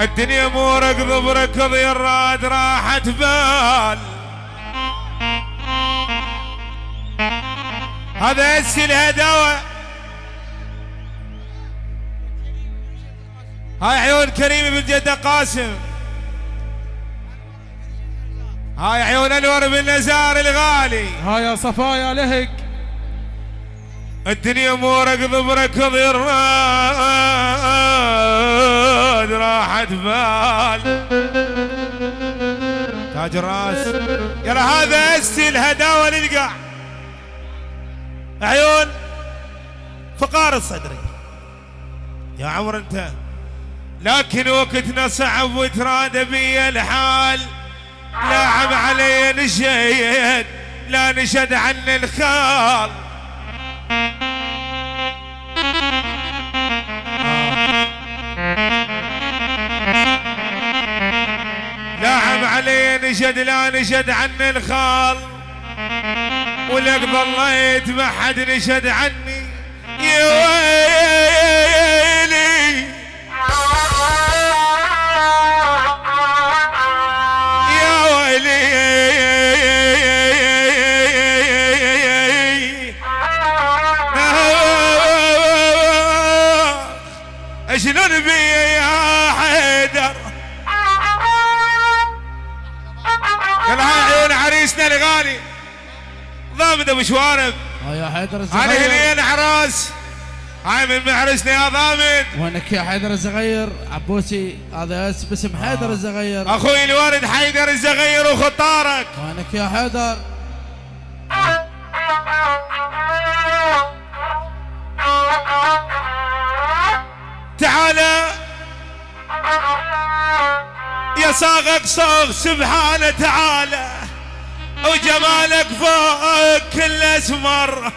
الدنيا مو ركض بركض يا الراد راحت بال. هذا اسي الهدوى هاي عيون كريم بن جدة قاسم. هاي عيون أنور بن نزار الغالي. ها يا صفايا لهق الدنيا مو ركض بركض يا الراد راحت بال. تاج الراس. يلا هذا أسي الهداوة للقاع عيون. فقار الصدري. يا عمر أنت. لكن وقتنا صعب وتراد بي الحال. لاعب علي نشيد. لا نشد عن الخال. علي نشد لا نشد عن الخال. ولك ظليت ما حد نشد عني. يا ويلي. يا ويلي. ضامد ابو شوارب يا حيدر هاي الصغير هنين عراس هاي من محرسنا يا ضامد وينك يا حيدر الصغير عبوسي هذا اس- باسم حيدر الصغير أخوي الوالد حيدر الزغير وخطارك. وينك يا حيدر؟ تعالى يا صاغك صاغ سبحانه تعالى وجمالك فوق كل اسمر.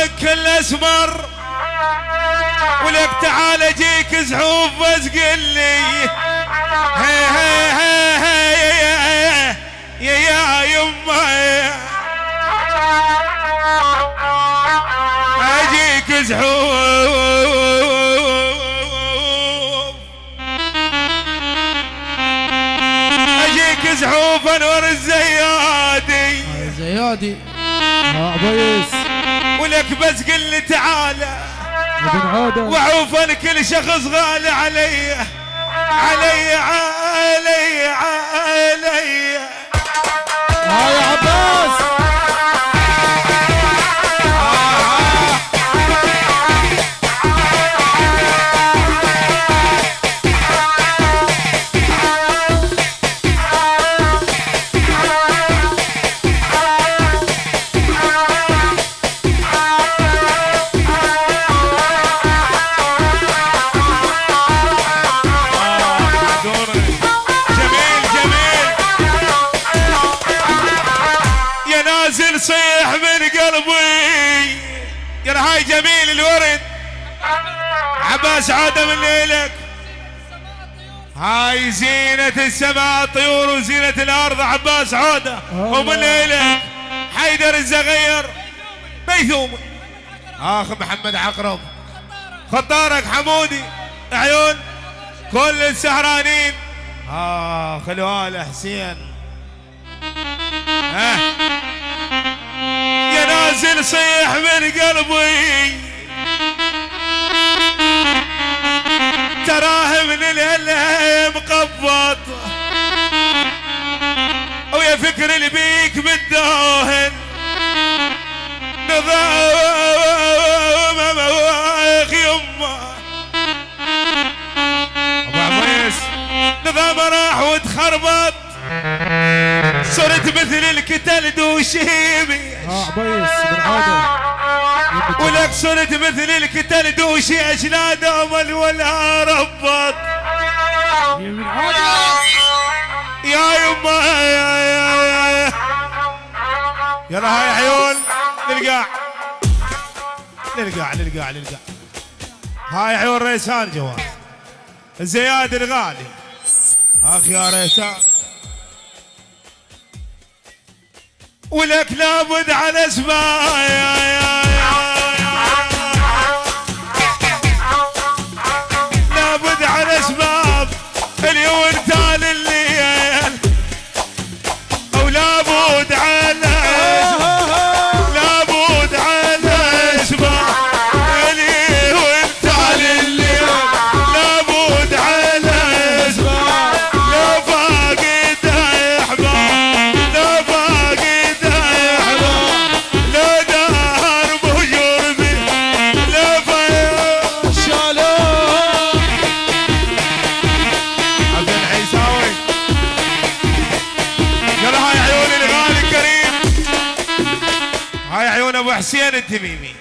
فوق كل اسمر ولك تعال اجيك زحوف بس قل لي يا يا يما. أجيك زحوف. أجيك زحوف انور الزيادي. ها يا ولك بس قل لي تعالى. وعوفا كل شخص غالي علي. علي علي علي ها هاي زينة السماء طيور وزينة الأرض. عباس عودة ومن ليلك حيدر الزغير. ميثوم آخ محمد عقرب. خطارك حمودي. عيون. كل السهرانين. آخ الوالي حسين. ها يا نازل صيح من قلبي. تراه من الهلم مقبض ويا فكر اللي بيك بالدهن نظام مواخ أبو نظام راح وتخربط. صرت مثل الكتل دوشيمي. عبيس بن عودة ولك صرت مثل الكتل دوشي أجلاد أمل ولا ربط. يا يما يا يا يا يا. هاي عيون للقاع للقاع للقاع للقاع هاي عيون ريسان جواد يا الغالي. أخ يا ريسان. ولك لابد على يا يا يا ابو حسين التميمي.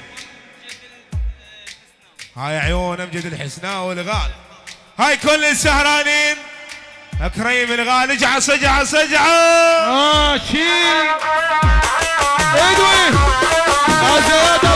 هاي عيون أمجد الحسناء والغال. هاي كل السهرانين. كريم الغالي جعص جعص جعص ماشي آه، إدوي. آه،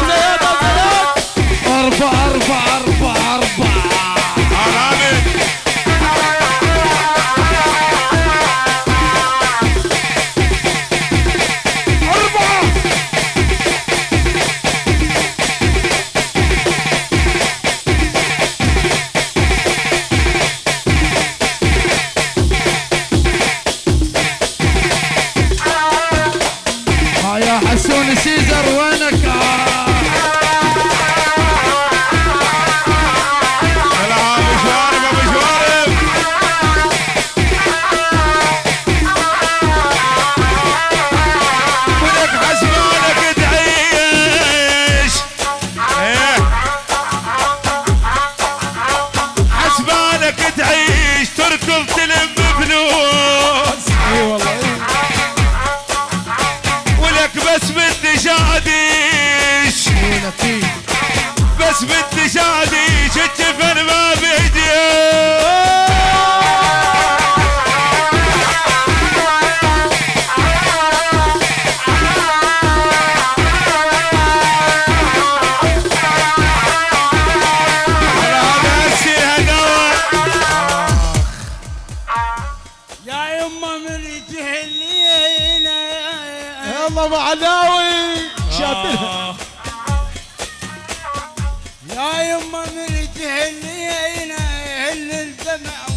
now.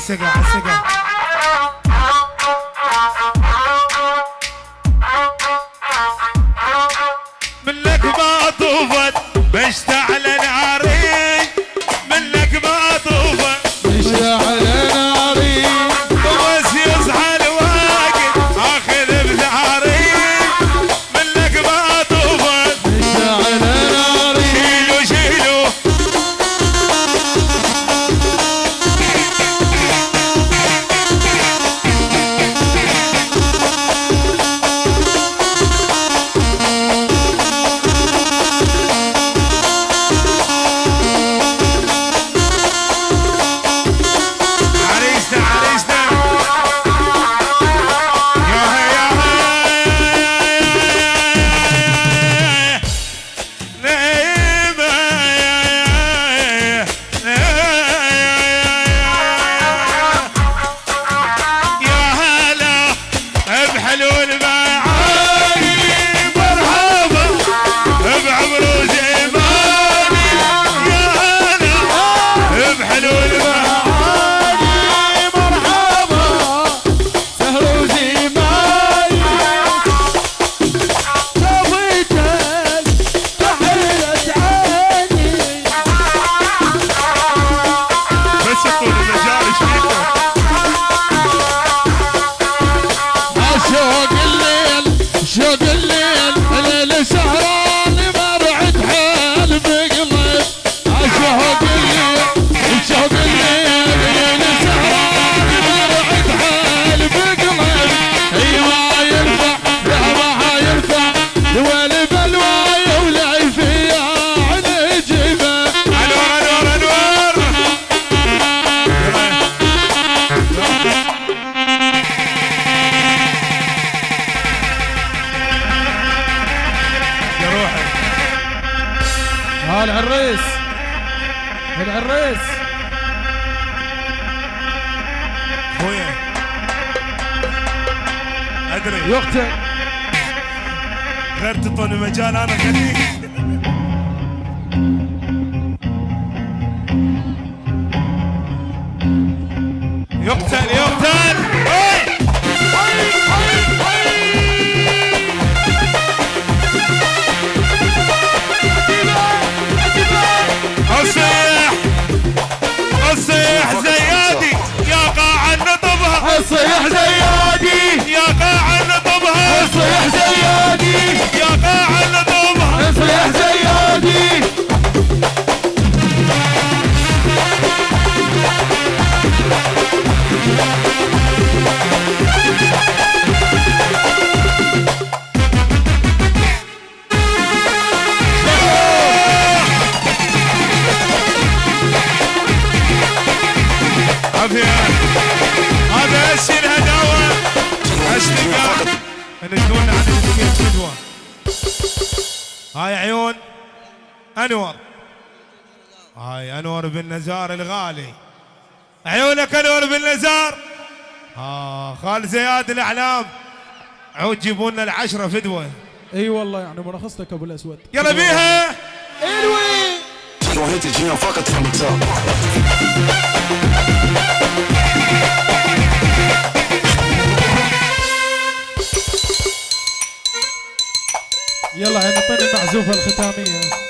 bicycle. أدري. يقتل. غير تعطوني مجال أنا خليك يقتل يقتل. انور بن نزار الغالي. عيونك انور بن نزار آه خال زياد الأعلام. عود جيبوا لنا العشرة فدوة. إي والله يعني مرخصتك أبو الأسود. يلا بيها. الوي. يلا هي نعطيني المعزوفه الختامية.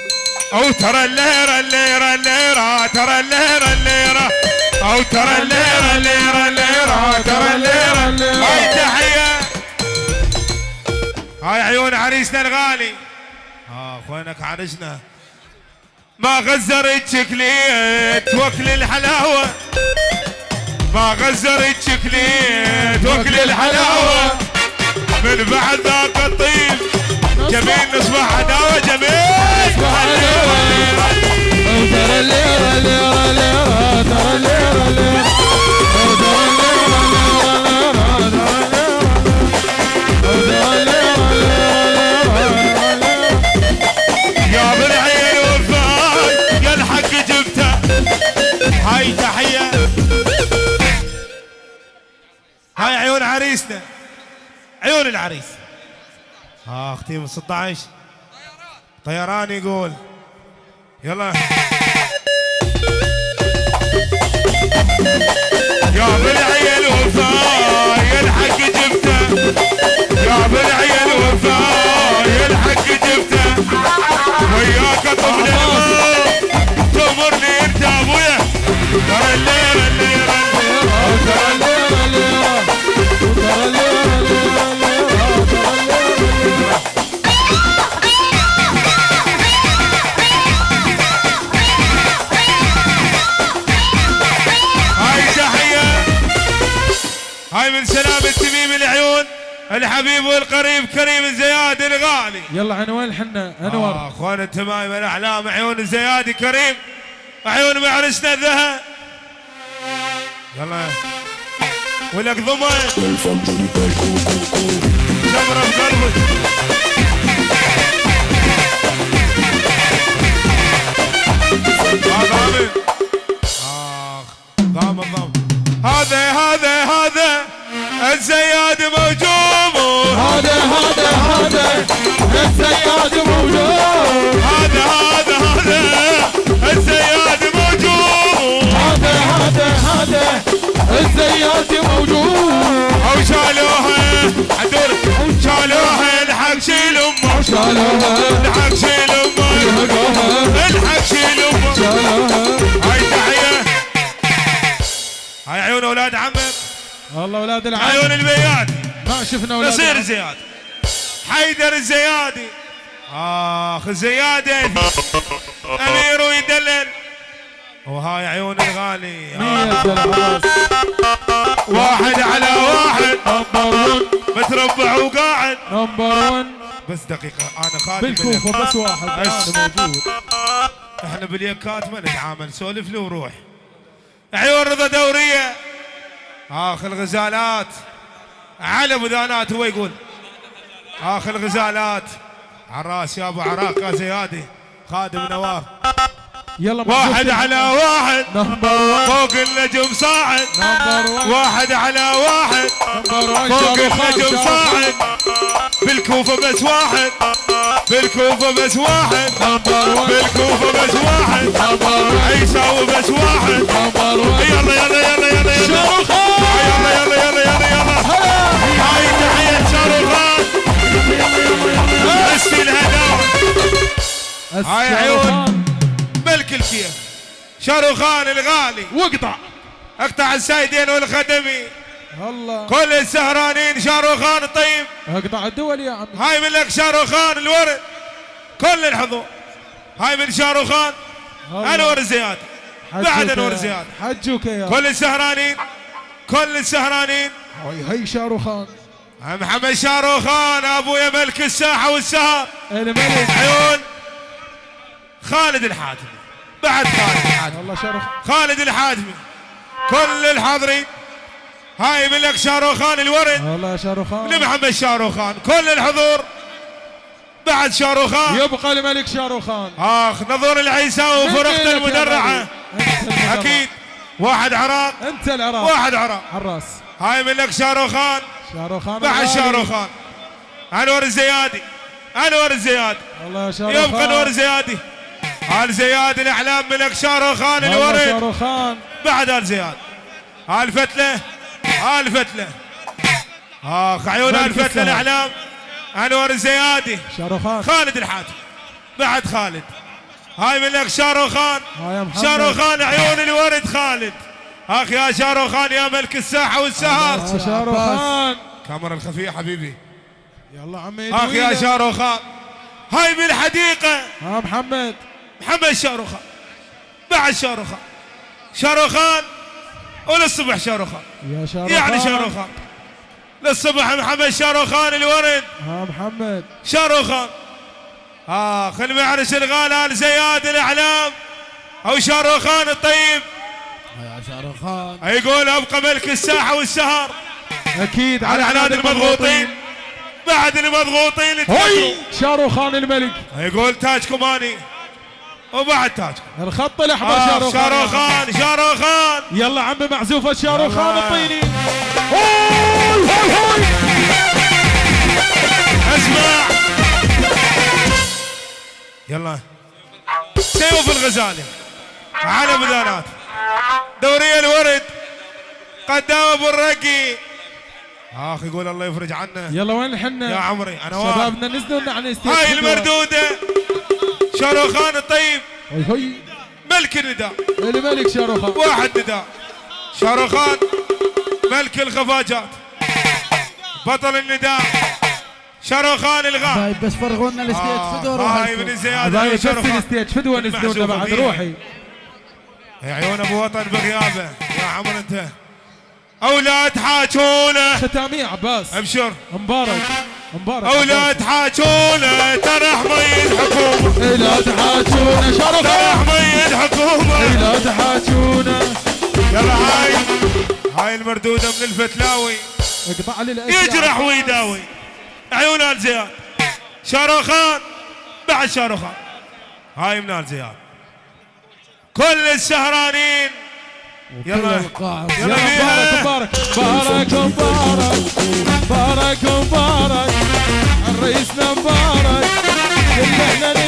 أو ترى الليرة الليرة الليرة ترى الليرة الليرة. أو ترى الليرة الليرة الليرة ترى الليرة. الليرة. هاي تحية. هاي عيون عريسنا الغالي. آه اخوانك عرسنا ما غزرت شكليت وكل الحلاوة. ما غزرت شكليت وكل الحلاوة. من بعد ذاك جميل نصبح عداوة جميل. ترى ترى يا بالعين وفاي يا الحق جبته. هاي تحية. هاي عيون عريسنا. عيون العريس. أختي من 16 طيران يقول. يلا. يا بالعين وفاي يا الحق جبته. يا بالعين وفاي يا الحق جبته. وياك طفل الحبيب والقريب كريم الزيادي الغالي. يلا عنوان آه، انور أخوان التمايم الاحلام عيون الزيادي كريم. عيون معرسنا الذهب. يلا. ولك ضمن جمرة في قلبك آه، ضامن اخ ضامن ضامن هذا هذا هذا الزياد موجود. هذا هذا هذا. الزياد موجود. هذا هذا هذا. الزياد موجود. أو شالوها عدول شالوها الحق شيل أمه. شالوها الحق شيل أمه. شالوها الحق شيل أمه. شالوها هاي تحية. هاي عيون أولاد عمك. والله أولاد العم. عيون البيات. ما شفنا أولاد نصير العم. حيدر الزيادي آخ الزيادي أمير ويدلل. وهاي عيون الغالي. واحد على واحد. number 1 متربع وقاعد. number 1 بس دقيقة أنا خادم بالكوفة بس واحد. بس. أنا موجود. إحنا باليكات ما نتعامل سولف لي وروح. عيون رضا دورية. آخ الغزالات. على بذانات هو يقول. اخ الغزالات عراس يا أبو عراق يا زيادي خادم نوار يلا واحد على واحد. نمبر 1 فوق النجم صاعد. نمبر 1 واحد على واحد. نمبر 1 فوق النجم صاعد. بالكوفة بس واحد. بالكوفة بس واحد. نمبر 1 بالكوفة بس واحد. نمبر 1 يساوي بس واحد. نمبر 1 يلا يلا يلا يلا يلا. هاي عيون. ملك الكيف. شاروخان الغالي. واقطع. اقطع السايدين والخدمي. الله كل السهرانين شاروخان طيب اقطع الدول يا عمي. هاي من لك شاروخان الورد. كل الحضور. هاي من شاروخان. انور زياد بعد انور يا- زياد حجوك يا كل السهرانين. كل السهرانين. هاي هي شاروخان محمد شاروخان ابويا ملك الساحة والسهر. الملك عيون. خالد الحاتمي. بعد خالد الحاتمي. والله شاروخان خالد الحاتمي. كل الحاضرين. هاي من لك شاروخان الورد. والله شاروخان لمحمد شاروخان كل الحضور. بعد شاروخان يبقى الملك شاروخان آخ نظور العيساوي وفرقته المدرعة. أكيد. واحد عراق. انت العراق. واحد عراق. حراس هاي من لك شاروخان شاروخان بعد. شاروخان أنور الزيادي. أنور الزيادي. والله شاروخان يبقى أنور الزيادي. ال زياد الإعلام ملك شاروخان الورد شاروخان بعد ال زياد. ال فتلة؟ ال فتلة؟ آخ عيون ملك ال فتلة. الإعلام؟ أنور الزيادي. شاروخان خالد الحاتم. بعد خالد. هاي من لك شاروخان. شاروخان عيون الورد خالد. آخ يا شاروخان يا ملك الساحة والسهر. شاروخان كاميرا الخفية حبيبي. يلا عمي آخ يا. شاروخان هاي بالحديقه ها محمد. محمد شاروخان. بعد شاروخان. شاروخان؟ وللصبح شاروخان. يا شاروخان. يعني شاروخان. للصبح محمد شاروخان الورد ها محمد. شاروخان. اخ المعرس الغالي آل زياد الأعلام. أو شاروخان الطيب. يا شاروخان. يقول أبقى ملك الساحة والسهر. أكيد على عناد المضغوطين. بعد المضغوطين. شاروخان الملك. يقول تاجكم اني وبعد تاجكم الخط الأحمر آه شاروخان. شاروخان شاروخان. يلا عمي معزوفة شاروخان. الطيني. اسمع. يلا. سيوف الغزالي. على بدانات دورية الورد. قدام أبو الرقي. اخ يقول الله يفرج عنا يلا وين يا الحنة عمري أنا شبابنا نزلوا عن هاي خطوة. شاروخان الطيب. ملك النداء. الملك شاروخان واحد نداء. شاروخان ملك الخفاجات. بطل النداء. شاروخان الغار طيب بس فرغوا لنا الستيج آه، فدوا هاي من يا بس الستيج لنا المعزوفة بعد. روحي. يا عيون أبو وطن بغيابه. يا عمر أنت. أولاد حاجونه ختامية عباس. أبشر. مبارك. مبارك أولاد حاجونه ترى حميد حكومه عباس. لا تحاجونا ترى حميد حكومه لا تحاجونا يلا هاي. هاي المردودة من الفتلاوي. اقطع لي. يجرح ويداوي. عيون آل زياد. شاروخان بعد شاروخان هاي من آل زياد. كل السهرانين. يلا. بيها. مبارك مبارك. مبارك مبارك. مبارك الرئيسنا مبارك. كل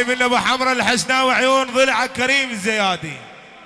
الأخيرة هاي من أبو حمرا الحسناوي عيون ضلع كريم الزيادي